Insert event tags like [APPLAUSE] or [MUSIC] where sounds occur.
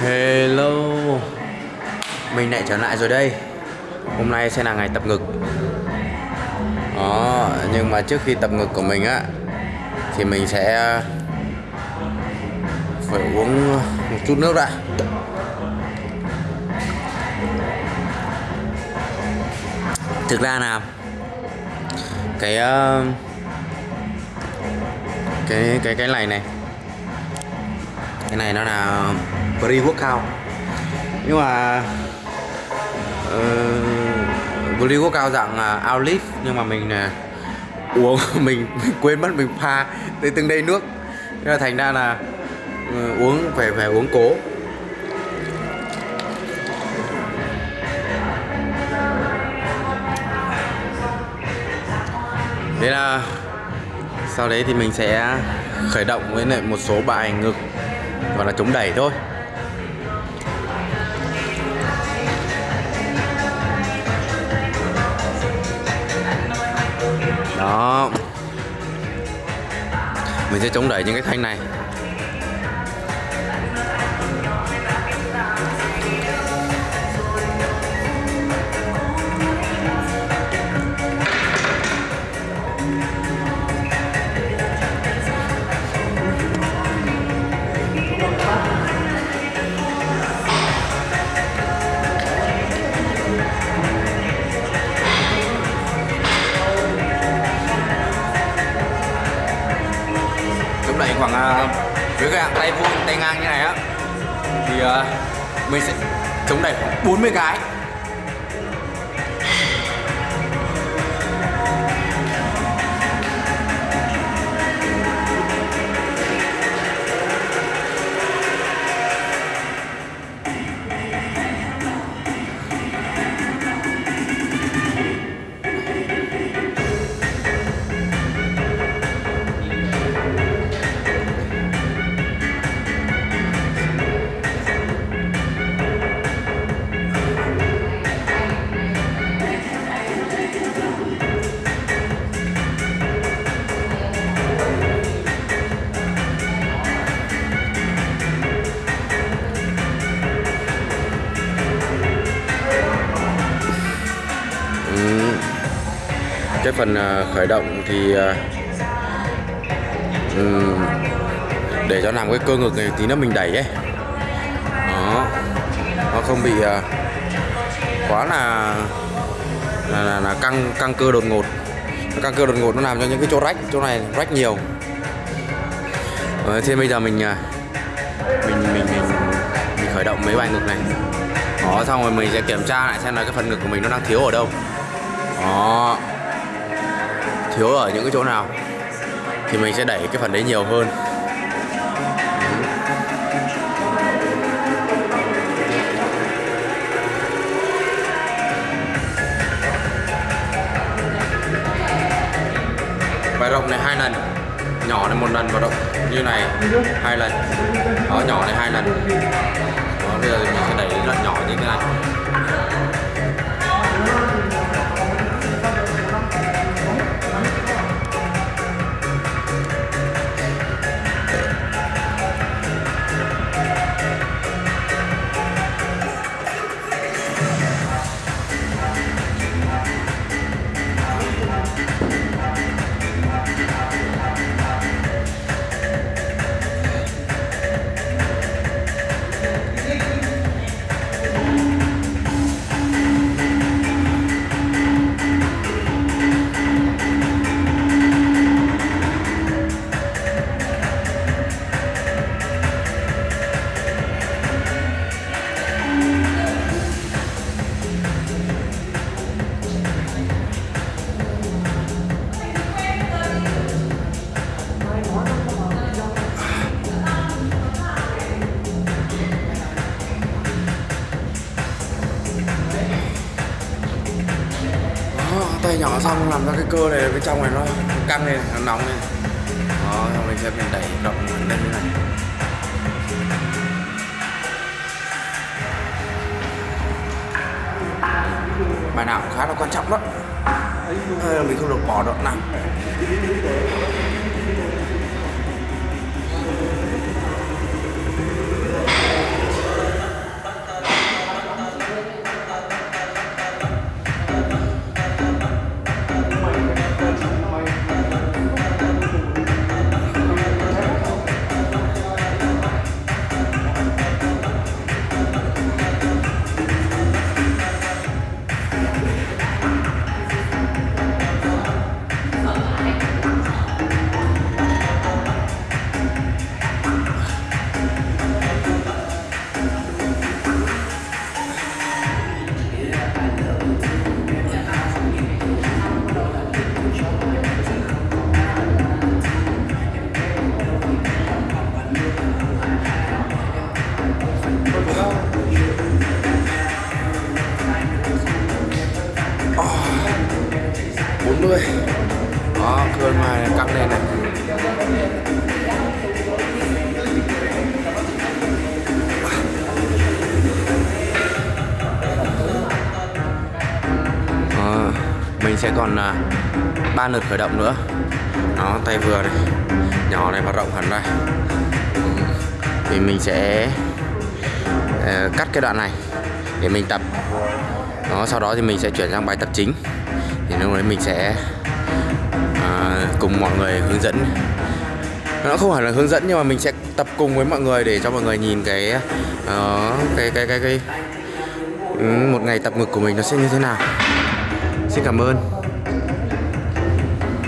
Hello. Mình lại trở lại rồi đây. Hôm nay sẽ là ngày tập ngực. Đó, Nhưng mà trước khi tập ngực của mình á, Thì mình sẽ ờ, Phải uống một chút nước đã. Thực ra là Cái ờ, Cái cái cái này này, cái này nó là pre-workout nhưng mà ờ, uh, pre-workout dạng à, uh, outlet nhưng mà mình uh, uống mình, [LAUGHS] mình quên mất mình pha tới từng đây nước. Nên là thành ra là uh, uống phải phải uống cố. Thế là sau đấy thì mình sẽ khởi động với lại một số bài ngực và là chống đẩy thôi. Mình sẽ chống đẩy những cái thanh này. Chống đẩy khoảng à, với cái hàng tay vuông, tay ngang như này á, thì à, mình sẽ chống đẩy khoảng 40 cái. Cái phần à, khởi động thì à, để cho làm cái cơ ngực này tí nữa mình đẩy ấy. Đó. Nó không bị à, quá là là, là, là căng căng cơ đột ngột. Căng cơ đột ngột nó làm cho những cái chỗ rách chỗ này rách nhiều. Ờ, thế bây giờ mình mình mình mình mình khởi động mấy bài ngực này. Đó xong rồi mình sẽ kiểm tra lại xem là cái phần ngực của mình nó đang thiếu ở đâu. Đó thiếu ở những cái chỗ nào, thì mình sẽ đẩy cái phần đấy nhiều hơn. Bài rộng này hai lần, nhỏ này một lần và rộng như này hai lần. Đó, nhỏ này hai lần. Đó, bây giờ mình sẽ đẩy đến tay nhỏ xong làm ra cái cơ này, bên trong này nó căng lên, nó nóng lên. Đó, xong mình sẽ mình đẩy rộng lên như này. Bài nào cũng khá là quan trọng đó. Hay là mình không được bỏ đoạn nào. Bốn mươi. Đó cơ ngoài này căng lên này. À, mình sẽ còn à, ba lượt khởi động nữa. Đó tay vừa này nhỏ này và rộng hẳn ra thì mình sẽ uh, cắt cái đoạn này để mình tập. Đó sau đó thì mình sẽ chuyển sang bài tập chính thì lúc đấy mình sẽ à, cùng mọi người hướng dẫn. Nó không hẳn là hướng dẫn nhưng mà mình sẽ tập cùng với mọi người để cho mọi người nhìn cái uh, cái cái cái cái ừ, một ngày tập ngực của mình nó sẽ như thế nào. Xin cảm ơn.